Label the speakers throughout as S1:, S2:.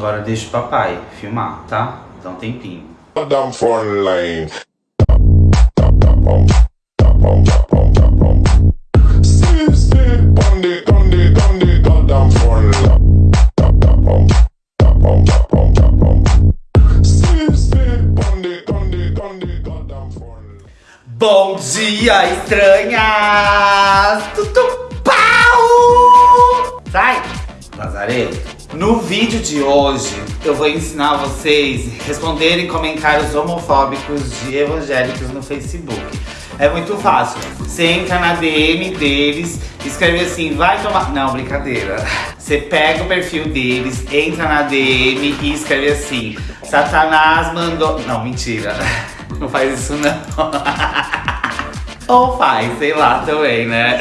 S1: Agora deixa o papai filmar, tá? Dá um tempinho.
S2: Fun line.
S1: Bom dia, estranhas! Tudo pau! Sai, Lazarento! No vídeo de hoje, eu vou ensinar vocês a responderem comentários homofóbicos de evangélicos no Facebook. É muito fácil. Você entra na DM deles, escreve assim, vai tomar... Não, brincadeira. Você pega o perfil deles, entra na DM e escreve assim, Satanás mandou... Não, mentira. Não faz isso não. Ou faz, sei lá também, né?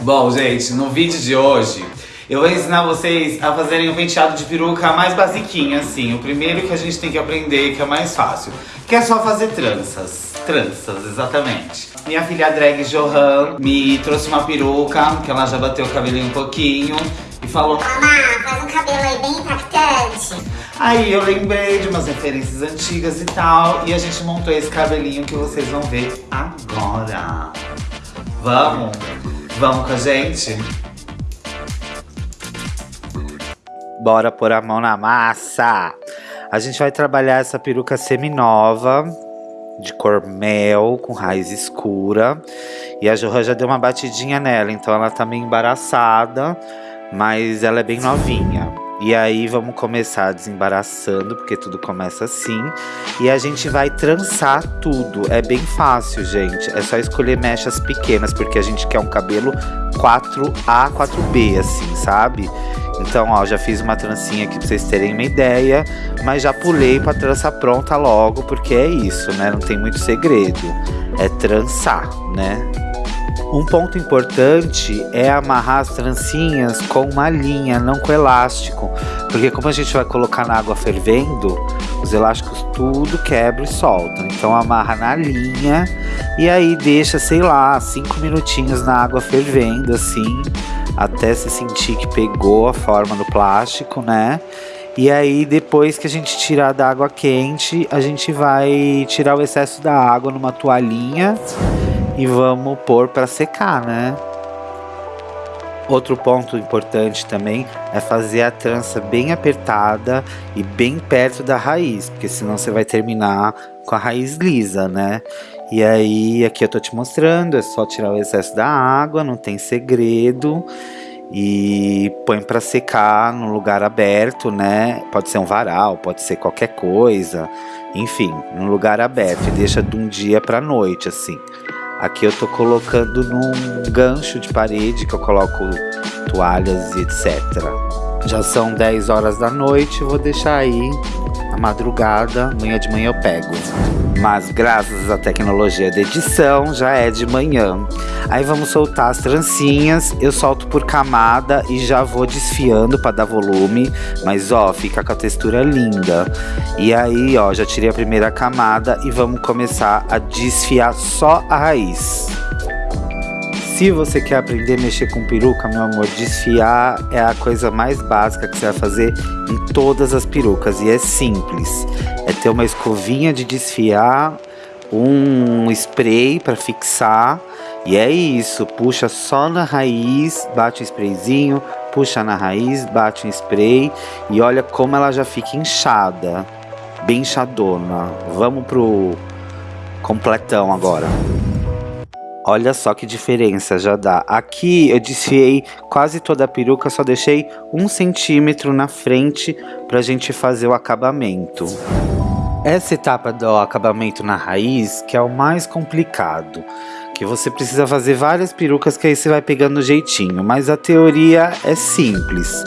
S1: Bom, gente, no vídeo de hoje eu vou ensinar vocês a fazerem o penteado de peruca mais basiquinho, assim. O primeiro que a gente tem que aprender, que é mais fácil, que é só fazer tranças. Tranças, exatamente. Minha filha drag Johan me trouxe uma peruca, que ela já bateu o cabelinho um pouquinho, e falou...
S3: Mamá, faz um cabelo aí bem impactante.
S1: Aí eu lembrei de umas referências antigas e tal, e a gente montou esse cabelinho que vocês vão ver agora. Vamos? Vamos com a gente? Bora pôr a mão na massa! A gente vai trabalhar essa peruca semi-nova, de cor mel, com raiz escura. E a Johan já deu uma batidinha nela, então ela tá meio embaraçada, mas ela é bem novinha. E aí vamos começar desembaraçando, porque tudo começa assim. E a gente vai trançar tudo. É bem fácil, gente. É só escolher mechas pequenas, porque a gente quer um cabelo 4A, 4B, assim, sabe? Então, ó, já fiz uma trancinha aqui pra vocês terem uma ideia, mas já pulei pra trança pronta logo, porque é isso, né? Não tem muito segredo. É trançar, né? Um ponto importante é amarrar as trancinhas com uma linha, não com elástico. Porque como a gente vai colocar na água fervendo, os elásticos tudo quebra e solta. Então amarra na linha e aí deixa, sei lá, cinco minutinhos na água fervendo assim até se sentir que pegou a forma do plástico, né? E aí, depois que a gente tirar da água quente, a gente vai tirar o excesso da água numa toalhinha e vamos pôr para secar, né? Outro ponto importante também é fazer a trança bem apertada e bem perto da raiz, porque senão você vai terminar com a raiz lisa, né? E aí, aqui eu tô te mostrando, é só tirar o excesso da água, não tem segredo. E põe para secar no lugar aberto, né? Pode ser um varal, pode ser qualquer coisa. Enfim, num lugar aberto e deixa de um dia para noite, assim. Aqui eu tô colocando num gancho de parede que eu coloco toalhas e etc. Já são 10 horas da noite, vou deixar aí a madrugada, amanhã de manhã eu pego. Mas graças à tecnologia de edição, já é de manhã. Aí vamos soltar as trancinhas, eu solto por camada e já vou desfiando para dar volume. Mas ó, fica com a textura linda. E aí ó, já tirei a primeira camada e vamos começar a desfiar só a raiz. Se você quer aprender a mexer com peruca, meu amor, desfiar é a coisa mais básica que você vai fazer em todas as perucas. E é simples. É ter uma escovinha de desfiar, um spray para fixar. E é isso, puxa só na raiz, bate um sprayzinho, puxa na raiz, bate um spray e olha como ela já fica inchada, bem inchadona. Vamos pro completão agora. Olha só que diferença já dá. Aqui eu desfiei quase toda a peruca, só deixei um centímetro na frente pra gente fazer o acabamento. Essa etapa do acabamento na raiz que é o mais complicado. Que você precisa fazer várias perucas que aí você vai pegando jeitinho. Mas a teoria é simples.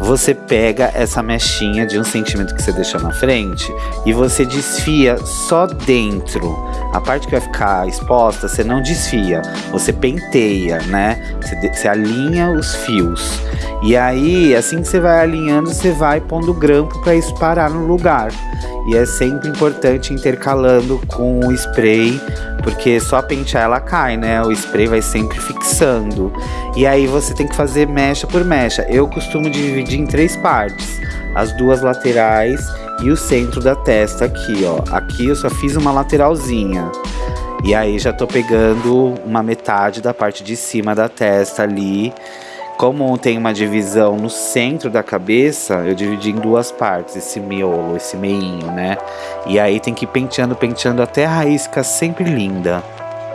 S1: Você pega essa mechinha de um centímetro que você deixou na frente e você desfia só dentro. A parte que vai ficar exposta, você não desfia, você penteia, né? Você, você alinha os fios. E aí, assim que você vai alinhando, você vai pondo grampo para isso parar no lugar. E é sempre importante intercalando com o spray, porque só pentear ela cai, né? O spray vai sempre fixando. E aí você tem que fazer mecha por mecha. Eu costumo dividir em três partes. as duas laterais e o centro da testa aqui, ó. Aqui eu só fiz uma lateralzinha. E aí já tô pegando uma metade da parte de cima da testa ali. Como tem uma divisão no centro da cabeça, eu dividi em duas partes, esse miolo, esse meinho, né? E aí tem que ir penteando, penteando até a raiz ficar sempre linda.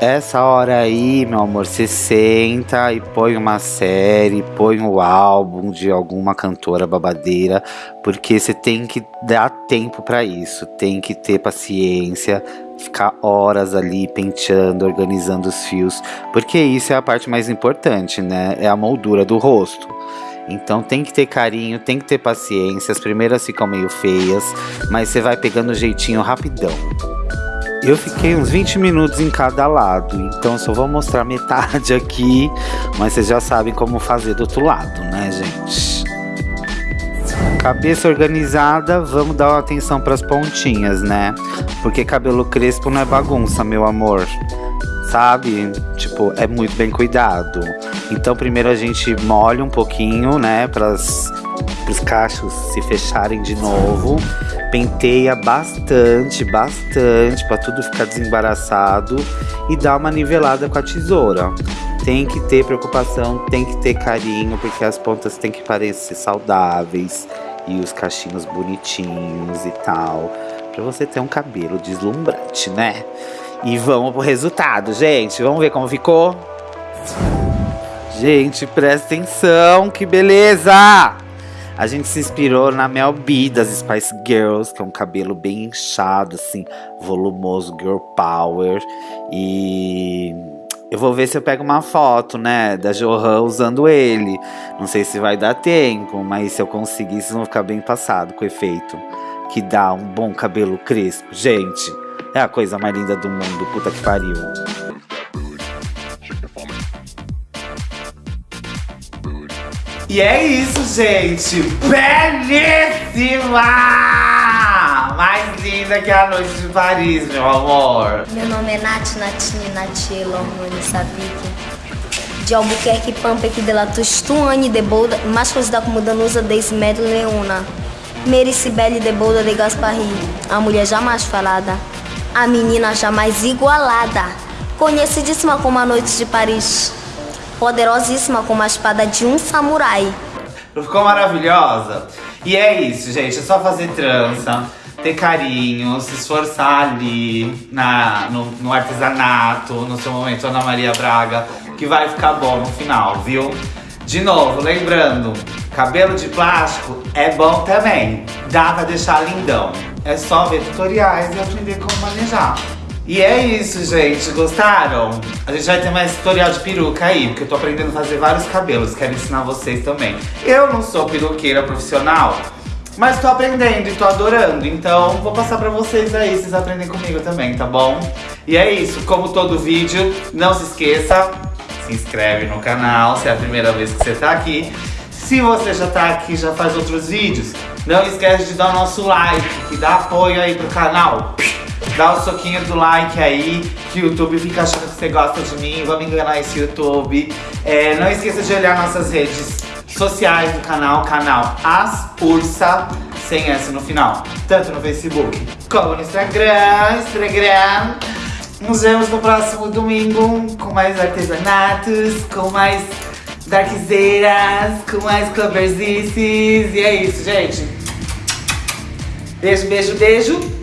S1: Essa hora aí, meu amor, você senta e põe uma série, põe o um álbum de alguma cantora babadeira, porque você tem que dar tempo para isso, tem que ter paciência, ficar horas ali penteando, organizando os fios, porque isso é a parte mais importante, né? É a moldura do rosto. Então tem que ter carinho, tem que ter paciência. As primeiras ficam meio feias, mas você vai pegando o jeitinho rapidão. Eu fiquei uns 20 minutos em cada lado, então só vou mostrar metade aqui, mas vocês já sabem como fazer do outro lado, né, gente? Cabeça organizada, vamos dar atenção para as pontinhas, né? Porque cabelo crespo não é bagunça, meu amor. Sabe? Tipo, é muito bem cuidado. Então, primeiro a gente molha um pouquinho, né, para os cachos se fecharem de novo penteia bastante, bastante, para tudo ficar desembaraçado e dá uma nivelada com a tesoura. Tem que ter preocupação, tem que ter carinho, porque as pontas têm que parecer saudáveis e os cachinhos bonitinhos e tal, para você ter um cabelo deslumbrante, né? E vamos pro resultado, gente. Vamos ver como ficou? Gente, presta atenção, que beleza! A gente se inspirou na Mel B das Spice Girls, que é um cabelo bem inchado, assim, volumoso, girl power. E eu vou ver se eu pego uma foto, né, da Johan usando ele. Não sei se vai dar tempo, mas se eu conseguir, vocês vão ficar bem passado com o efeito que dá um bom cabelo crespo. Gente, é a coisa mais linda do mundo, puta que pariu. E é isso, gente. Belíssima! Mais linda que a noite de Paris, meu amor.
S4: Meu nome é Nath Natine Natielo Hormônio Sabique. De Albuquerque, Pampec de la Tustuane de Bolda, mais conhecida como Danusa de Ismed Leona. Mary Cibele de Bolda de Gasparri, a mulher jamais falada, a menina jamais igualada, conhecidíssima como a noite de Paris poderosíssima como a espada de um samurai.
S1: Ficou maravilhosa? E é isso, gente. É só fazer trança, ter carinho, se esforçar ali na, no, no artesanato, no seu momento Ana Maria Braga, que vai ficar bom no final, viu? De novo, lembrando, cabelo de plástico é bom também. Dá pra deixar lindão. É só ver tutoriais e aprender como manejar. E é isso, gente. Gostaram? A gente vai ter mais tutorial de peruca aí, porque eu tô aprendendo a fazer vários cabelos. Quero ensinar vocês também. Eu não sou peruqueira profissional, mas tô aprendendo e tô adorando. Então, vou passar pra vocês aí, vocês aprendem comigo também, tá bom? E é isso. Como todo vídeo, não se esqueça, se inscreve no canal se é a primeira vez que você tá aqui. Se você já tá aqui, já faz outros vídeos, não esquece de dar o nosso like, que dá apoio aí pro canal. Dá o soquinho do like aí, que o YouTube fica achando que você gosta de mim. Vamos enganar esse YouTube. É, não esqueça de olhar nossas redes sociais do canal, canal As Ursa, sem S no final. Tanto no Facebook como no Instagram, Instagram. Nos vemos no próximo domingo com mais artesanatos, com mais darkzeiras, com mais coverzices. E é isso, gente. Beijo, beijo, beijo.